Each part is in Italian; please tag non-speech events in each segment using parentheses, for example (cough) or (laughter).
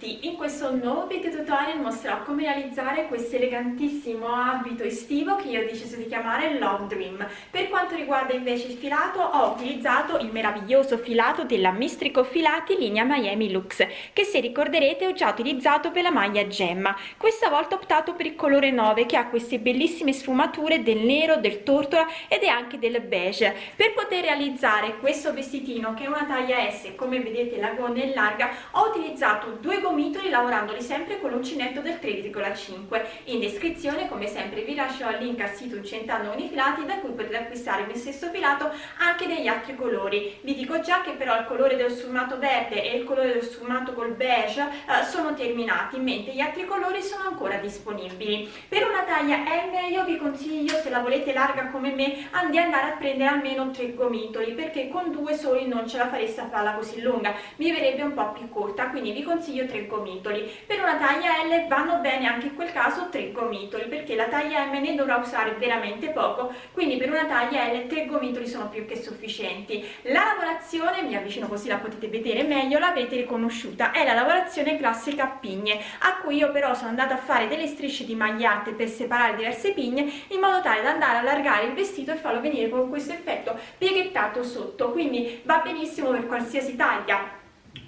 Tutti! In questo nuovo video tutorial mostrerò come realizzare questo elegantissimo abito estivo che io ho deciso di chiamare Love Dream. Per quanto riguarda invece il filato ho utilizzato il meraviglioso filato della Mistrico Filati linea Miami Lux che se ricorderete ho già utilizzato per la maglia gemma. Questa volta ho optato per il colore 9 che ha queste bellissime sfumature del nero, del tortola ed è anche del beige. Per poter realizzare questo vestitino che è una taglia S come vedete la gonna è larga ho utilizzato due gomitoli lavorandoli sempre con l'uncinetto del 3,5 in descrizione come sempre vi lascio il link al sito Incentando con i filati da cui potete acquistare mio stesso filato anche degli altri colori. Vi dico già che però il colore dello sfumato verde e il colore dello sfumato col beige eh, sono terminati mentre gli altri colori sono ancora disponibili. Per una taglia M io vi consiglio se la volete larga come me di andare a prendere almeno tre gomitoli perché con due soli non ce la fareste a farla così lunga. Mi verrebbe un po' più corta quindi vi consiglio tre gomitoli per una taglia L vanno bene anche in quel caso tre gomitoli perché la taglia M ne dovrà usare veramente poco. Quindi per una taglia L tre gomitoli sono più che sufficienti. La lavorazione mi avvicino così la potete vedere meglio l'avete riconosciuta. È la lavorazione classica a pigne a cui io però sono andata a fare delle strisce di magliate per separare diverse pigne in modo tale da andare a allargare il vestito e farlo venire con questo effetto pieghettato sotto. Quindi va benissimo per qualsiasi taglia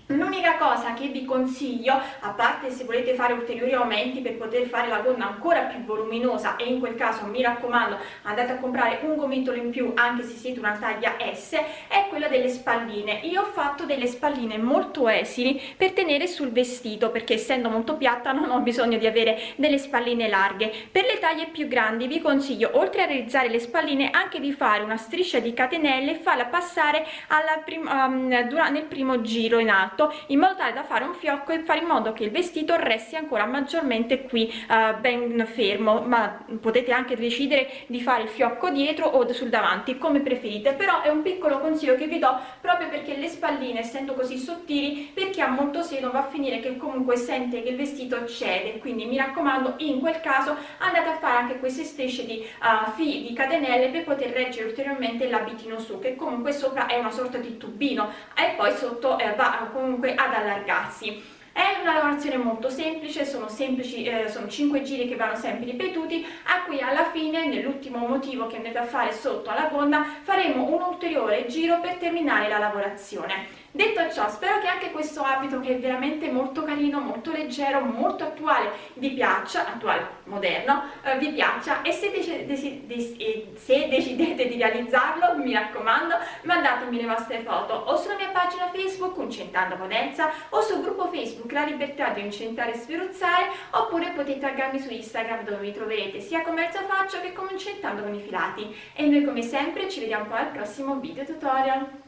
L'unica cosa che vi consiglio, a parte se volete fare ulteriori aumenti per poter fare la gonna ancora più voluminosa e in quel caso mi raccomando andate a comprare un gomitolo in più anche se siete una taglia S, è quella delle spalline. Io ho fatto delle spalline molto esili per tenere sul vestito perché essendo molto piatta non ho bisogno di avere delle spalline larghe. Per le taglie più grandi vi consiglio oltre a realizzare le spalline anche di fare una striscia di catenelle e farla passare alla prim um, nel primo giro in alto alto in modo tale da fare un fiocco e fare in modo che il vestito resti ancora maggiormente qui eh, ben fermo. Ma potete anche decidere di fare il fiocco dietro o sul davanti come preferite. Però è un piccolo consiglio che vi do proprio perché le spalline essendo così sottili per chi ha molto seno va a finire che comunque sente che il vestito cede. Quindi mi raccomando in quel caso andate a fare anche queste strisce di uh, fili di catenelle per poter reggere ulteriormente l'abitino su che comunque sopra è una sorta di tubino. E poi sotto eh, va comunque comunque ad allargarsi. È una lavorazione molto semplice sono semplici eh, sono 5 giri che vanno sempre ripetuti a cui alla fine nell'ultimo motivo che andate a fare sotto alla gonna faremo un ulteriore giro per terminare la lavorazione detto ciò spero che anche questo abito che è veramente molto carino molto leggero molto attuale vi piaccia attuale moderno eh, vi piaccia e se, dec dec se, decidete di realizzarlo mi raccomando mandatemi le vostre foto o sulla mia pagina facebook Uncentando Potenza o sul gruppo facebook La Libertà di Incentare e Sferuzzare oppure potete taggarmi su Instagram dove mi troverete sia come Elsa Faccio che come Incentando con i filati. E noi come sempre ci vediamo poi al prossimo video tutorial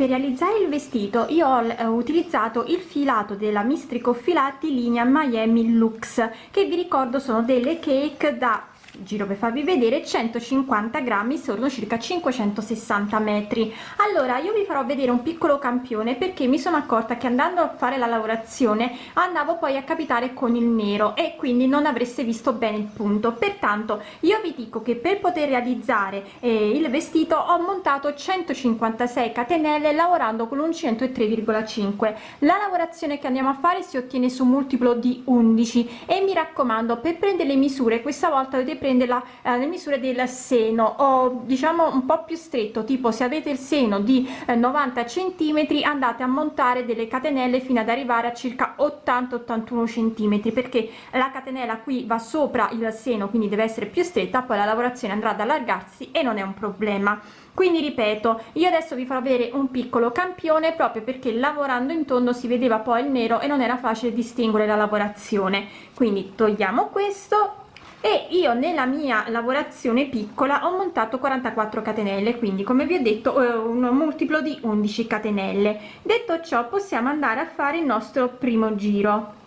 per realizzare il vestito io ho eh, utilizzato il filato della mistrico filati linea miami lux che vi ricordo sono delle cake da giro per farvi vedere 150 grammi sono circa 560 metri. Allora io vi farò vedere un piccolo campione perché mi sono accorta che andando a fare la lavorazione andavo poi a capitare con il nero e quindi non avreste visto bene il punto. Pertanto io vi dico che per poter realizzare eh, il vestito ho montato 156 catenelle lavorando con un 103,5 la lavorazione che andiamo a fare si ottiene su multiplo di 11 e mi raccomando per prendere le misure questa volta dovete prendere prende la, eh, le misure del seno. O diciamo un po più stretto tipo se avete il seno di eh, 90 centimetri andate a montare delle catenelle fino ad arrivare a circa 80 81 centimetri perché la catenella qui va sopra il seno quindi deve essere più stretta poi la lavorazione andrà ad allargarsi e non è un problema. Quindi ripeto io adesso vi farò avere un piccolo campione proprio perché lavorando in tondo si vedeva poi il nero e non era facile distinguere la lavorazione. Quindi togliamo questo e io nella mia lavorazione piccola ho montato 44 catenelle quindi come vi ho detto eh, un multiplo di 11 catenelle. Detto ciò possiamo andare a fare il nostro primo giro.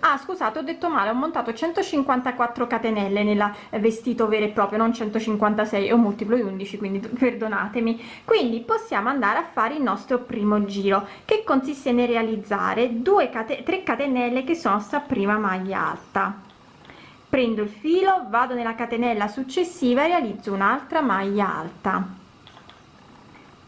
Ah scusate ho detto male ho montato 154 catenelle nella vestito vero e proprio non 156 è un multiplo di 11 quindi (laughs) perdonatemi. Quindi possiamo andare a fare il nostro primo giro che consiste nel realizzare 2 cate 3 catenelle che sono sta prima maglia alta prendo il filo vado nella catenella successiva e realizzo un'altra maglia alta.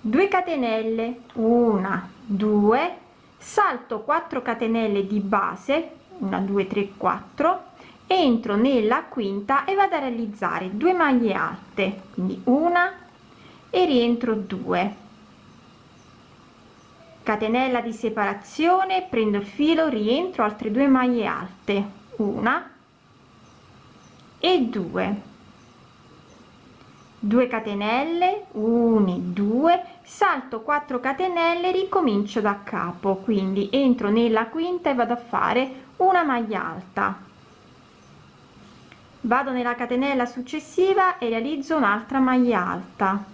2 catenelle una 2 salto 4 catenelle di base 1 2 3 4 entro nella quinta e vado a realizzare 2 maglie alte quindi una e rientro 2 catenella di separazione prendo il filo rientro altre due maglie alte una e due. 2 catenelle 1 2 salto 4 catenelle ricomincio da capo. Quindi entro nella quinta e vado a fare una maglia alta. Vado nella catenella successiva e realizzo un'altra maglia alta.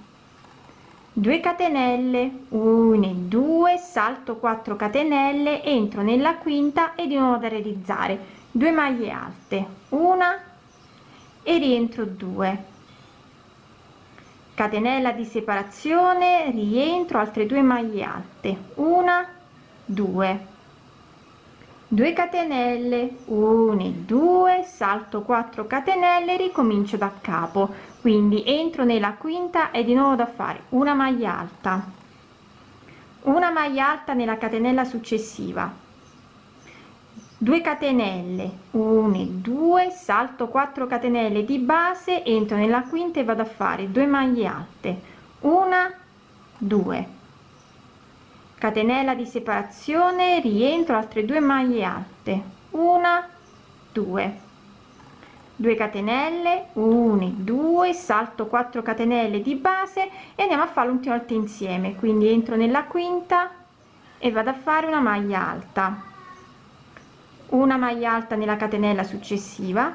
2 catenelle 1 e 2 salto 4 catenelle entro nella quinta e di nuovo da realizzare. 2 maglie alte. Una e rientro 2 catenella di separazione rientro altre due maglie alte. Una 2 2 catenelle 1 2 salto 4 catenelle ricomincio da capo. Quindi entro nella quinta e di nuovo da fare. Una maglia alta. Una maglia alta nella catenella successiva 2 catenelle 1 2 salto 4 catenelle di base entro nella quinta e vado a fare 2 maglie alte. Una 2 catenella di separazione rientro altre due maglie alte. Una 2 2 catenelle 1 2 salto 4 catenelle di base e andiamo a fare l'ultima volta insieme. Quindi entro nella quinta e vado a fare una maglia alta una maglia alta nella catenella successiva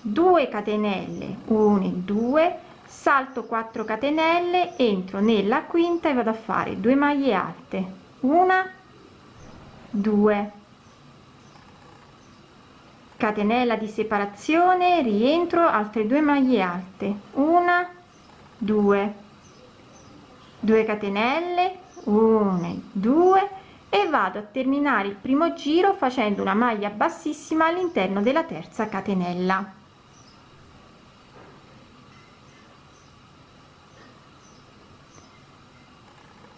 2 catenelle 1 2 salto 4 catenelle entro nella quinta e vado a fare 2 maglie alte una 2 catenella di separazione rientro altre due maglie alte una due. 2 catenelle 1 2 e vado a terminare il primo giro facendo una maglia bassissima all'interno della terza catenella.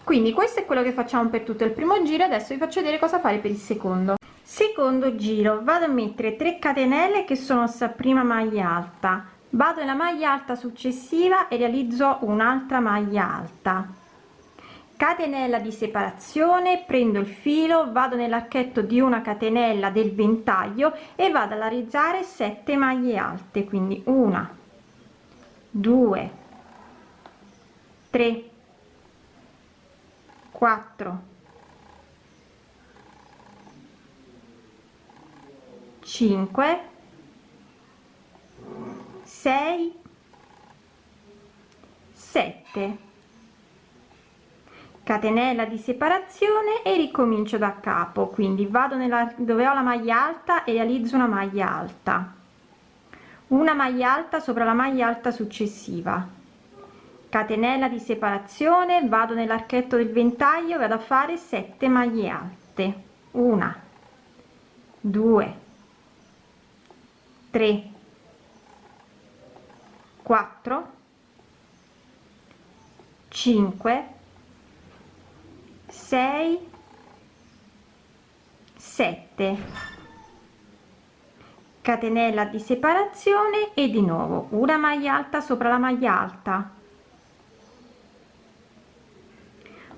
Quindi questo è quello che facciamo per tutto il primo giro. Adesso vi faccio vedere cosa fare per il secondo. Secondo giro vado a mettere 3 catenelle che sono sta prima maglia alta. Vado nella maglia alta successiva e realizzo un'altra maglia alta catenella di separazione prendo il filo vado nell'archetto di una catenella del ventaglio e vado a realizzare 7 maglie alte quindi una 2 3 4 5 6 7 catenella di separazione e ricomincio da capo. Quindi vado nella dove ho la maglia alta e realizzo una maglia alta. Una maglia alta sopra la maglia alta successiva. Catenella di separazione vado nell'archetto del ventaglio vado a fare 7 maglie alte. Una 2 3 4 5 6 7 catenella di separazione e di nuovo una maglia alta sopra la maglia alta.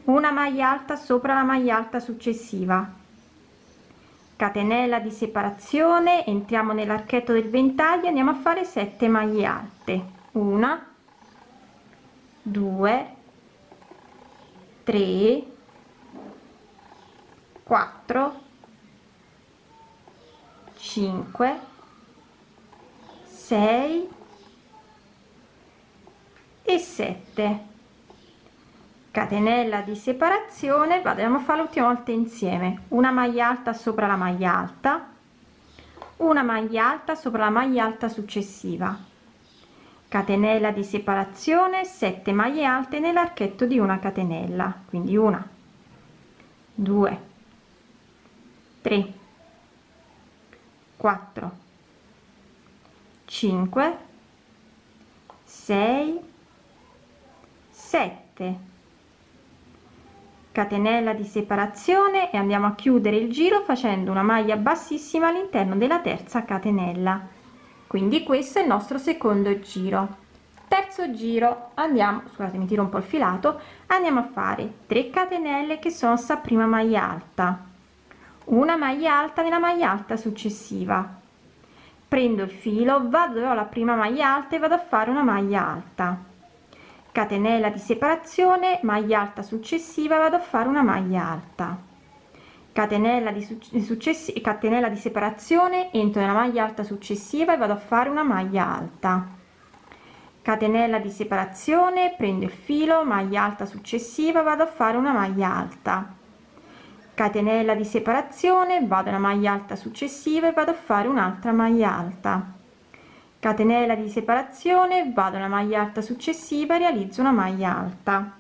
Una maglia alta sopra la maglia alta successiva. Catenella di separazione entriamo nell'archetto del ventaglio andiamo a fare 7 maglie alte. Una 2 3 4 5 6 e 7 catenella di separazione vado a fare l'ultima volta insieme. Una maglia alta sopra la maglia alta. Una maglia alta sopra la maglia alta successiva. Catenella di separazione 7 maglie alte nell'archetto di una catenella. Quindi una 2 3 4 5 6 7 catenella di separazione e andiamo a chiudere il giro facendo una maglia bassissima all'interno della terza catenella. Quindi questo è il nostro secondo giro. Terzo giro andiamo scusate mi tiro un po il filato andiamo a fare 3 catenelle che sono sta prima maglia alta una maglia alta nella maglia alta successiva. Prendo il filo vado dove ho la prima maglia alta e vado a fare una maglia alta. Catenella di separazione maglia alta successiva vado a fare una maglia alta. Catenella di successiva catenella di separazione entro nella maglia alta successiva e vado a fare una maglia alta. Catenella di separazione prendo il filo maglia alta successiva vado a fare una maglia alta catenella di separazione vado alla maglia alta successiva e vado a fare un'altra maglia alta. Catenella di separazione vado alla maglia alta successiva realizzo una maglia alta.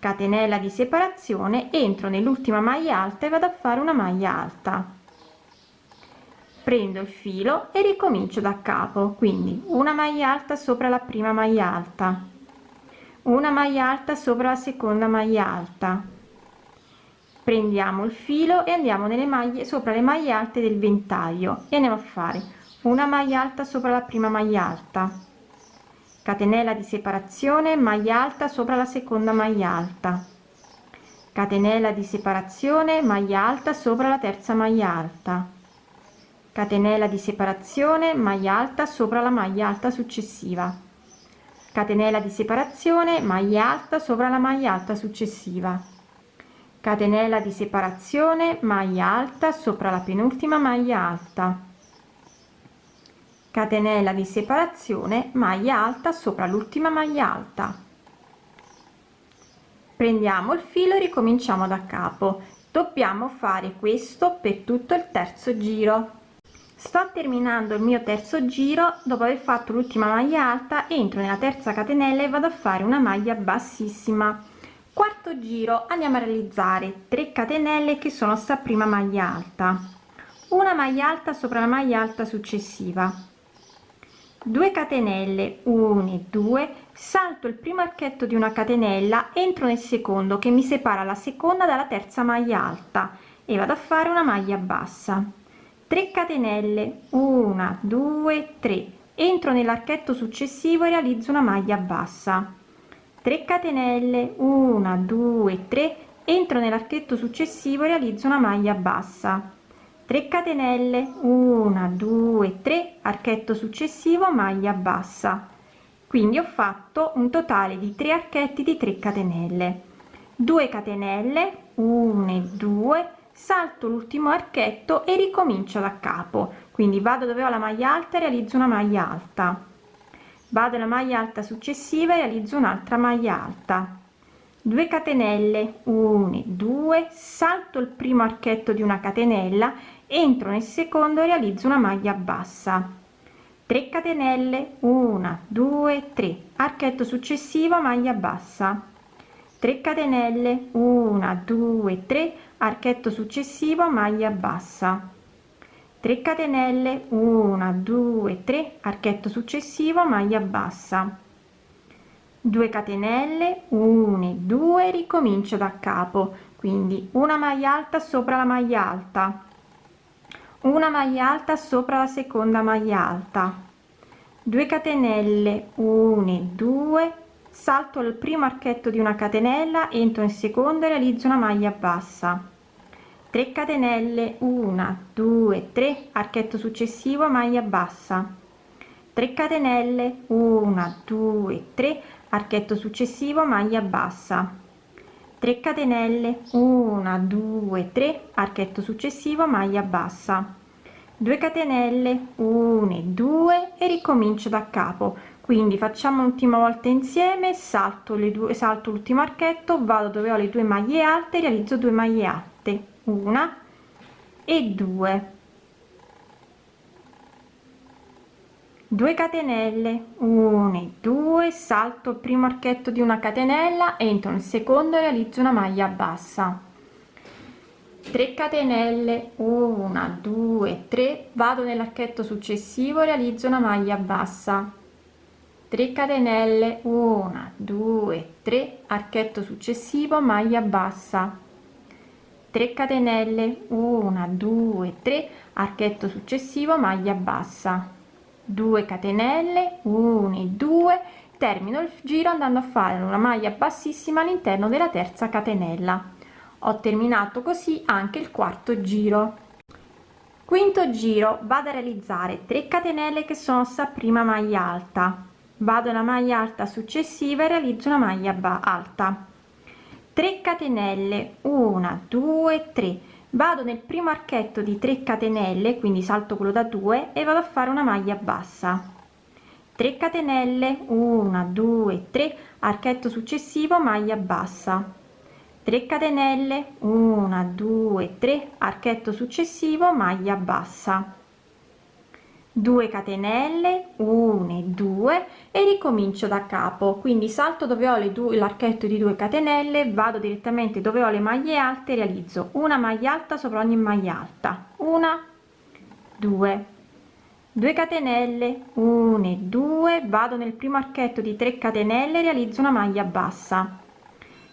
Catenella di separazione entro nell'ultima maglia alta e vado a fare una maglia alta. Prendo il filo e ricomincio da capo quindi una maglia alta sopra la prima maglia alta una maglia alta sopra la seconda maglia alta. Prendiamo il filo e andiamo nelle maglie sopra le maglie alte del ventaglio e andiamo a fare una maglia alta sopra la prima maglia alta. Catenella di separazione maglia alta sopra la seconda maglia alta. Catenella di separazione maglia alta sopra la terza maglia alta. Catenella di separazione maglia alta sopra la maglia alta successiva catenella di separazione maglia alta sopra la maglia alta successiva. Catenella di separazione maglia alta sopra la penultima maglia alta. Catenella di separazione maglia alta sopra l'ultima maglia alta. Prendiamo il filo e ricominciamo da capo. Dobbiamo fare questo per tutto il terzo giro sto terminando il mio terzo giro dopo aver fatto l'ultima maglia alta entro nella terza catenella e vado a fare una maglia bassissima. Quarto giro andiamo a realizzare 3 catenelle che sono sta prima maglia alta. Una maglia alta sopra la maglia alta successiva. 2 catenelle 1 e 2 salto il primo archetto di una catenella entro nel secondo che mi separa la seconda dalla terza maglia alta e vado a fare una maglia bassa 3 catenelle. 1 2 3 entro nell'archetto successivo e realizzo una maglia bassa. 3 catenelle. 1 2 3 entro nell'archetto successivo e realizzo una maglia bassa. 3 catenelle. 1 2 3 archetto successivo maglia bassa. Quindi ho fatto un totale di 3 archetti di 3 catenelle. 2 catenelle. 1 e 2 salto l'ultimo archetto e ricomincio da capo. Quindi vado dove ho la maglia alta e realizzo una maglia alta. Vado alla maglia alta successiva e realizzo un'altra maglia alta. 2 catenelle 1 2 salto il primo archetto di una catenella entro nel secondo realizzo una maglia bassa. 3 catenelle 1 2 3 archetto successivo maglia bassa. 3 catenelle 1 2 3 archetto successivo maglia bassa. 3 catenelle 1 2 3 archetto successivo maglia bassa. 2 catenelle 1 2 ricomincio da capo. Quindi una maglia alta sopra la maglia alta. Una maglia alta sopra la seconda maglia alta. 2 catenelle 1 2 salto il primo archetto di una catenella entro in secondo e realizzo una maglia bassa. 3 catenelle 1 2 3 archetto successivo maglia bassa. 3 catenelle 1 2 3 archetto successivo maglia bassa. 3 catenelle 1 2 3 archetto successivo maglia bassa. 2 catenelle 1 2 e ricomincio da capo quindi facciamo l'ultima volta insieme salto le due salto l'ultimo archetto vado dove ho le due maglie alte realizzo due maglie alte. Una e due. 2 catenelle. 1 e 2 salto il primo archetto di una catenella entro nel secondo e realizzo una maglia bassa. 3 catenelle. 1 2 3 vado nell'archetto successivo realizzo una maglia bassa 3 catenelle 1 2 3 archetto successivo maglia bassa. 3 catenelle 1 2 3 archetto successivo maglia bassa. 2 catenelle 1 2 termino il giro andando a fare una maglia bassissima all'interno della terza catenella. Ho terminato così anche il quarto giro. Quinto giro vado a realizzare 3 catenelle che sono sta prima maglia alta vado alla maglia alta successiva e realizzo una maglia alta. 3 catenelle 1 2 3 vado nel primo archetto di 3 catenelle quindi salto quello da 2 e vado a fare una maglia bassa. 3 catenelle 1 2 3 archetto successivo maglia bassa. 3 catenelle 1 2 3 archetto successivo maglia bassa. 2 catenelle 1 2 e ricomincio da capo. Quindi salto dove ho le due l'archetto di 2 catenelle vado direttamente dove ho le maglie alte realizzo una maglia alta sopra ogni maglia alta. Una 2 2 catenelle 1 2 vado nel primo archetto di 3 catenelle realizzo una maglia bassa.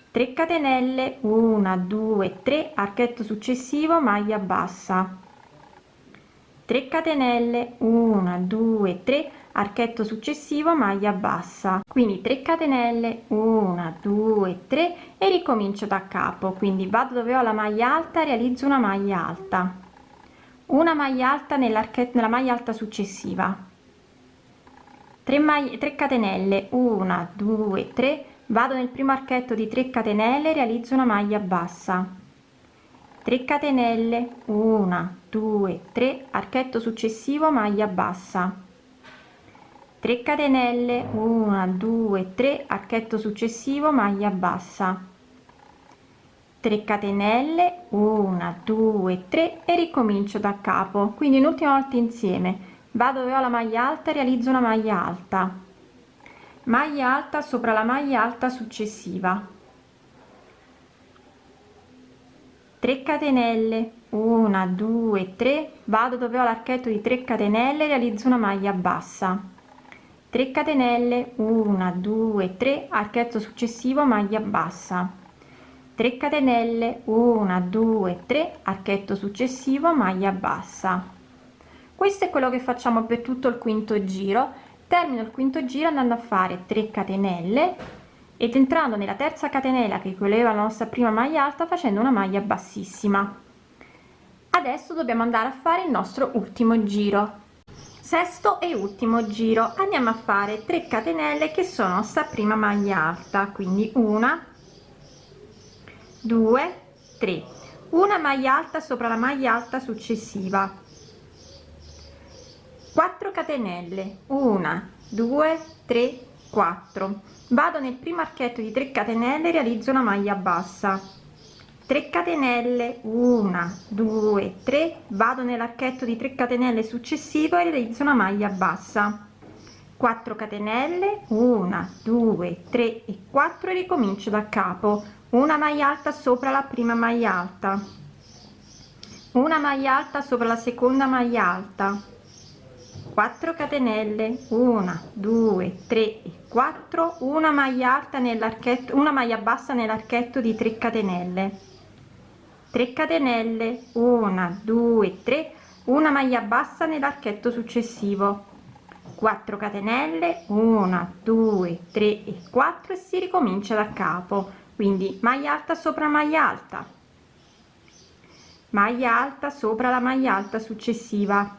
3 catenelle 1 2 3 archetto successivo maglia bassa. 3 catenelle 1 2 3 archetto successivo maglia bassa. Quindi 3 catenelle 1 2 3 e ricomincio da capo. Quindi vado dove ho la maglia alta realizzo una maglia alta. Una maglia alta nell'archetto nella maglia alta successiva. 3 maglie 3 catenelle 1 2 3 vado nel primo archetto di 3 catenelle realizzo una maglia bassa. 3 catenelle 1 2 3 archetto successivo maglia bassa 3 catenelle 1 2 3 archetto successivo maglia bassa. 3 catenelle 1 2 3 e ricomincio da capo. Quindi un'ultima volta insieme. Vado dove ho la maglia alta realizzo una maglia alta. Maglia alta sopra la maglia alta successiva. 3 catenelle 1 2 3 vado dove ho l'archetto di 3 catenelle realizzo una maglia bassa 3 catenelle 1 2 3 archetto successivo maglia bassa. 3 catenelle 1 2 3 archetto successivo maglia bassa. Questo è quello che facciamo per tutto il quinto giro. Termino il quinto giro andando a fare 3 catenelle ed entrando nella terza catenella che equivaleva la nostra prima maglia alta facendo una maglia bassissima. Adesso dobbiamo andare a fare il nostro ultimo giro sesto e ultimo giro. Andiamo a fare 3 catenelle che sono sta prima maglia alta quindi una due tre. Una maglia alta sopra la maglia alta successiva. 4 catenelle. Una due tre 4 vado nel primo archetto di 3 catenelle realizzo una maglia bassa 3 catenelle 1 2 3 vado nell'archetto di 3 catenelle successivo e realizzo una maglia bassa. 4 catenelle 1 2 3 e 4 e ricomincio da capo. Una maglia alta sopra la prima maglia alta. Una maglia alta sopra la seconda maglia alta. 4 catenelle 1 2 3 e 4 una maglia alta nell'archetto una maglia bassa nell'archetto di 3 catenelle 3 catenelle 1 2 3 una maglia bassa nell'archetto successivo. 4 catenelle 1 2 3 e 4 e si ricomincia da capo. Quindi maglia alta sopra maglia alta. Maglia alta sopra la maglia alta successiva.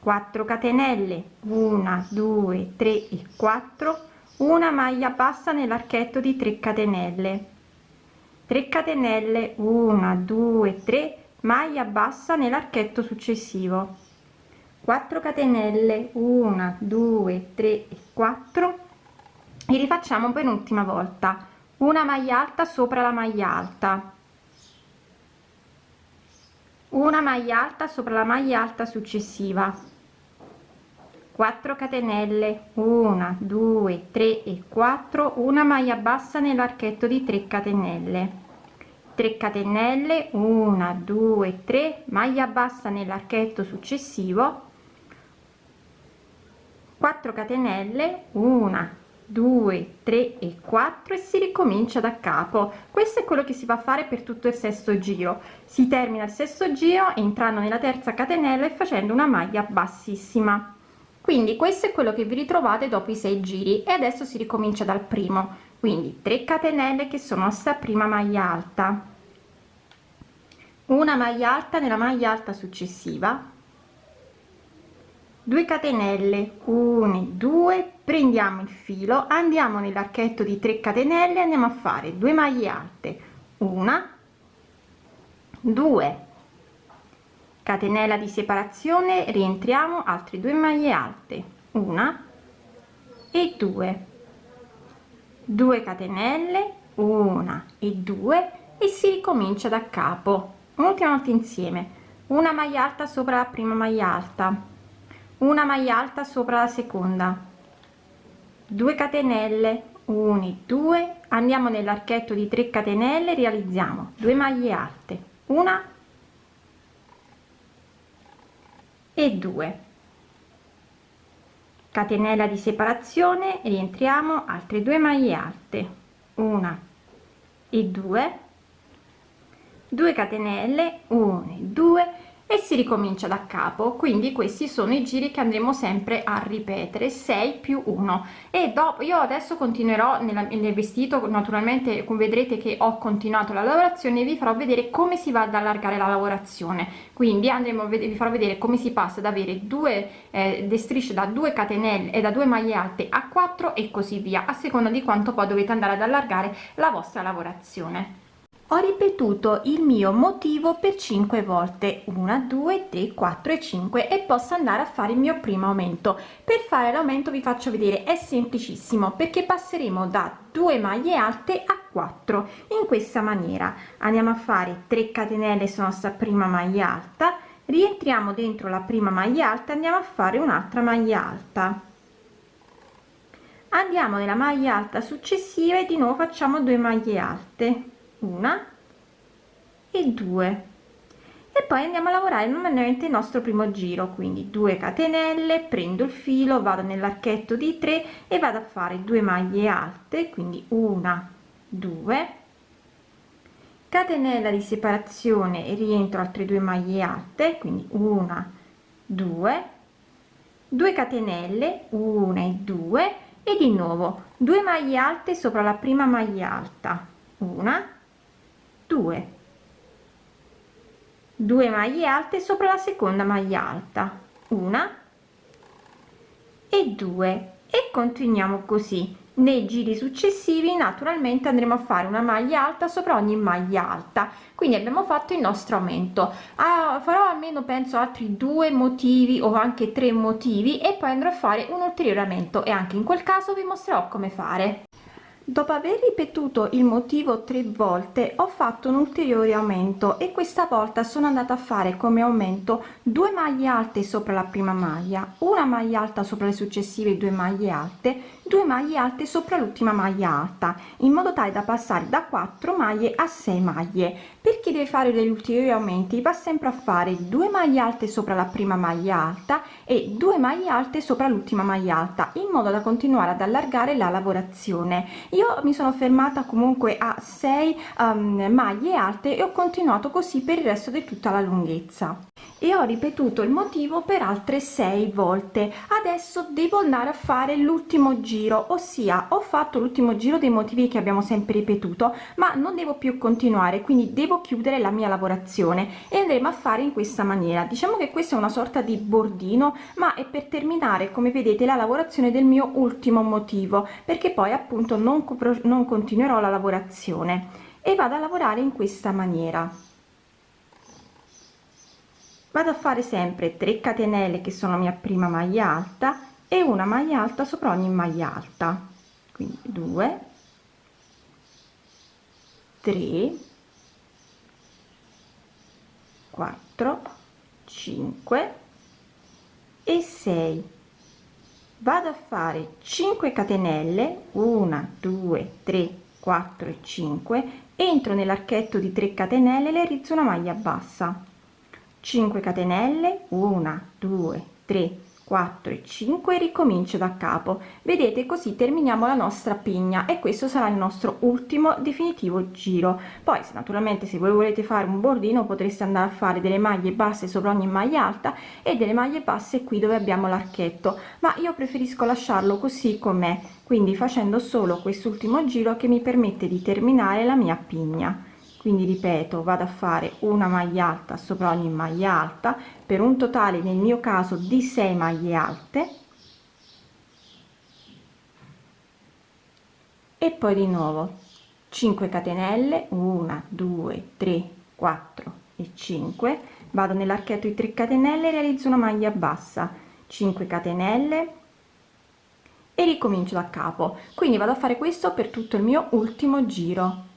4 catenelle 1 2 3 e 4 una maglia bassa nell'archetto di 3 catenelle 3 catenelle 1 2 3 maglia bassa nell'archetto successivo. 4 catenelle 1 2 3 e 4 e rifacciamo per un'ultima volta. Una maglia alta sopra la maglia alta. Una maglia alta sopra la maglia alta successiva. 4 catenelle 1 2 3 e 4 una maglia bassa nell'archetto di 3 catenelle 3 catenelle 1 2 3 maglia bassa nell'archetto successivo 4 catenelle 1 2 3 e 4 e si ricomincia da capo. Questo è quello che si va a fare per tutto il sesto giro. Si termina il sesto giro entrando nella terza catenella e facendo una maglia bassissima. Quindi questo è quello che vi ritrovate dopo i sei giri e adesso si ricomincia dal primo quindi 3 catenelle che sono sta prima maglia alta. Una maglia alta nella maglia alta successiva. 2 catenelle. 1 2 prendiamo il filo andiamo nell'archetto di 3 catenelle andiamo a fare 2 maglie alte. Una 2 catenella di separazione rientriamo altre due maglie alte. Una e due 2 catenelle una e due e si ricomincia da capo un'ultima volta insieme. Una maglia alta sopra la prima maglia alta. Una maglia alta sopra la seconda. 2 catenelle 1 2 andiamo nell'archetto di 3 catenelle realizziamo 2 maglie alte. Una e 2 catenella di separazione rientriamo altre due maglie alte. Una e 2 2 catenelle 1 2 e si ricomincia da capo. Quindi questi sono i giri che andremo sempre a ripetere 6 più 1 e dopo io adesso continuerò nella, nel vestito naturalmente vedrete che ho continuato la lavorazione vi farò vedere come si va ad allargare la lavorazione. Quindi andremo a vedere vi farò vedere come si passa ad avere due eh, strisce da 2 catenelle e da 2 maglie alte a 4 e così via a seconda di quanto poi dovete andare ad allargare la vostra lavorazione ho ripetuto il mio motivo per 5 volte. 1 2 3 4 e 5 e posso andare a fare il mio primo aumento. Per fare l'aumento vi faccio vedere è semplicissimo perché passeremo da 2 maglie alte a 4 in questa maniera. Andiamo a fare 3 catenelle sono sta prima maglia alta. Rientriamo dentro la prima maglia alta andiamo a fare un'altra maglia alta. Andiamo nella maglia alta successiva e di nuovo facciamo 2 maglie alte una e due. E poi andiamo a lavorare normalmente il nostro primo giro quindi 2 catenelle prendo il filo vado nell'archetto di 3 e vado a fare due maglie alte quindi una due. Catenella di separazione e rientro altre due maglie alte quindi una due. 2 catenelle una e due. E di nuovo 2 maglie alte sopra la prima maglia alta una 2 2 maglie alte sopra la seconda maglia alta. Una. E 2 e continuiamo così. Nei giri successivi naturalmente andremo a fare una maglia alta sopra ogni maglia alta. Quindi abbiamo fatto il nostro aumento. Ah, farò almeno penso altri due motivi o anche tre motivi e poi andrò a fare un ulteriore aumento. E anche in quel caso vi mostrerò come fare dopo aver ripetuto il motivo tre volte ho fatto un ulteriore aumento e questa volta sono andata a fare come aumento due maglie alte sopra la prima maglia una maglia alta sopra le successive due maglie alte 2 maglie alte sopra l'ultima maglia alta in modo tale da passare da 4 maglie a 6 maglie per chi deve fare degli ulteriori aumenti? Va sempre a fare 2 maglie alte sopra la prima maglia alta e 2 maglie alte sopra l'ultima maglia alta in modo da continuare ad allargare la lavorazione. Io mi sono fermata comunque a 6 um, maglie alte e ho continuato così per il resto di tutta la lunghezza. E ho ripetuto il motivo per altre 6 volte. Adesso devo andare a fare l'ultimo giro ossia ho fatto l'ultimo giro dei motivi che abbiamo sempre ripetuto ma non devo più continuare quindi devo chiudere la mia lavorazione e andremo a fare in questa maniera. Diciamo che questa è una sorta di bordino ma è per terminare come vedete la lavorazione del mio ultimo motivo perché poi appunto non, non continuerò la lavorazione e vado a lavorare in questa maniera. Vado a fare sempre 3 catenelle che sono mia prima maglia alta e una maglia alta sopra ogni maglia alta. Quindi 2 3 4 5 e 6 vado a fare 5 catenelle 1 2 3 4 e 5 entro nell'archetto di 3 catenelle le rizzo una maglia bassa. 5 catenelle 1 2 3 4 e 5 ricomincio da capo. Vedete così terminiamo la nostra pigna e questo sarà il nostro ultimo definitivo giro. Poi se naturalmente se voi volete fare un bordino potreste andare a fare delle maglie basse sopra ogni maglia alta e delle maglie basse qui dove abbiamo l'archetto. Ma io preferisco lasciarlo così com'è quindi facendo solo quest'ultimo giro che mi permette di terminare la mia pigna quindi ripeto vado a fare una maglia alta sopra ogni maglia alta. Per un totale nel mio caso di 6 maglie alte. E poi di nuovo 5 catenelle. 1 2 3 4 e 5 vado nell'archetto di 3 catenelle realizzo una maglia bassa. 5 catenelle. E ricomincio da capo. Quindi vado a fare questo per tutto il mio ultimo giro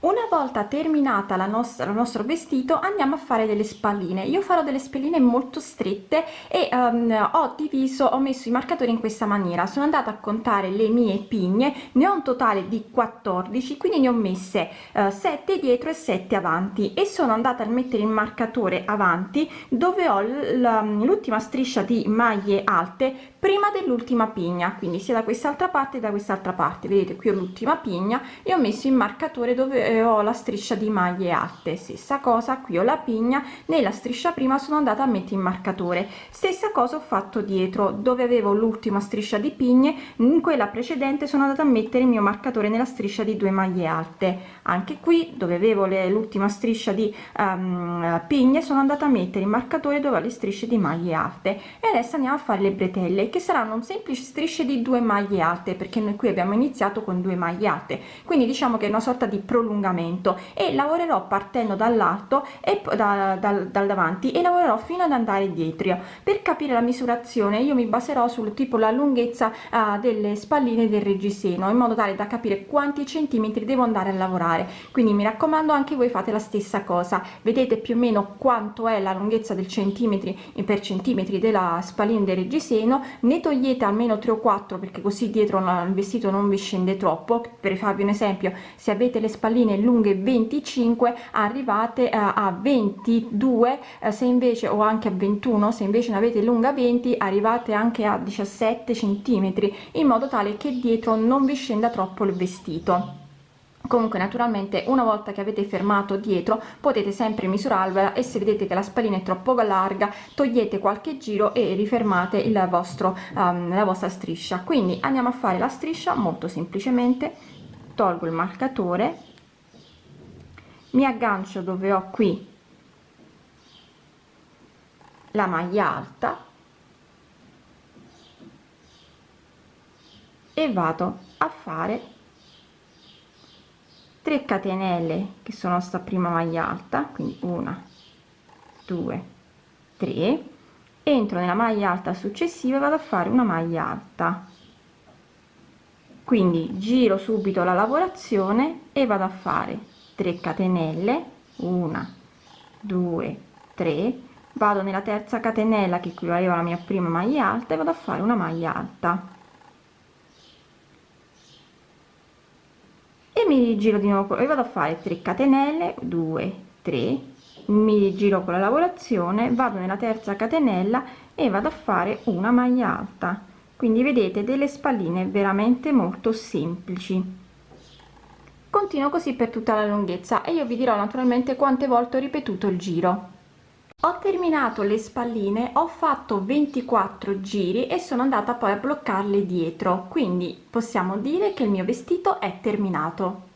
una volta terminata la nostra il nostro vestito andiamo a fare delle spalline. Io farò delle spalline molto strette e um, ho diviso ho messo i marcatori in questa maniera. Sono andata a contare le mie pigne ne ho un totale di 14 quindi ne ho messe uh, eh, 7 dietro e 7 avanti. E sono andata a mettere il marcatore avanti dove ho l'ultima striscia di maglie alte prima dell'ultima pigna quindi sia da quest'altra parte da quest'altra parte. Vedete qui ho l'ultima pigna e ho messo il marcatore dove eh, ho la striscia di maglie alte. Stessa cosa qui ho la pigna nella striscia prima sono andata a mettere il marcatore. Stessa cosa ho fatto dietro dove avevo l'ultima striscia di pigne in quella precedente sono andata a mettere il mio marcatore nella striscia di due maglie alte. Anche qui dove avevo l'ultima striscia di um, pigne sono andata a mettere il marcatore dove ho le strisce di maglie alte. E adesso andiamo a fare le bretelle che saranno un semplice strisce di due maglie alte perché noi qui abbiamo iniziato con due maglie alte. Quindi diciamo che è una sorta di prolungamento. E lavorerò partendo dall'alto e da, dal, dal davanti e lavorerò fino ad andare dietro. Per capire la misurazione io mi baserò sul tipo la lunghezza uh, delle spalline del reggiseno in modo tale da capire quanti centimetri devo andare a lavorare. Quindi mi raccomando anche voi fate la stessa cosa. Vedete più o meno quanto è la lunghezza del centimetri per centimetri della spallina del reggiseno ne togliete almeno 3 o 4 perché così dietro il vestito non vi scende troppo. Per farvi un esempio se avete le spalline lunghe 25 arrivate a, a 22 eh, se invece o anche a 21 se invece ne avete lunga 20 arrivate anche a 17 centimetri in modo tale che dietro non vi scenda troppo il vestito comunque naturalmente una volta che avete fermato dietro potete sempre misurarvela e se vedete che la spallina è troppo larga togliete qualche giro e rifermate il vostro um, la vostra striscia. Quindi andiamo a fare la striscia molto semplicemente. Tolgo il marcatore. Mi aggancio dove ho qui la maglia alta. E vado a fare 3 catenelle che sono sta prima maglia alta quindi una due tre entro nella maglia alta successiva vado a fare una maglia alta. Quindi giro subito la lavorazione e vado a fare 3 catenelle 1 2 3 vado nella terza catenella che equivaleva alla mia prima maglia alta e vado a fare una maglia alta mi rigiro di nuovo e vado a fare 3 catenelle 2 3 mi giro con la lavorazione vado nella terza catenella e vado a fare una maglia alta. Quindi vedete delle spalline veramente molto semplici. Continuo così per tutta la lunghezza e io vi dirò naturalmente quante volte ho ripetuto il giro ho terminato le spalline ho fatto 24 giri e sono andata poi a bloccarle dietro. Quindi possiamo dire che il mio vestito è terminato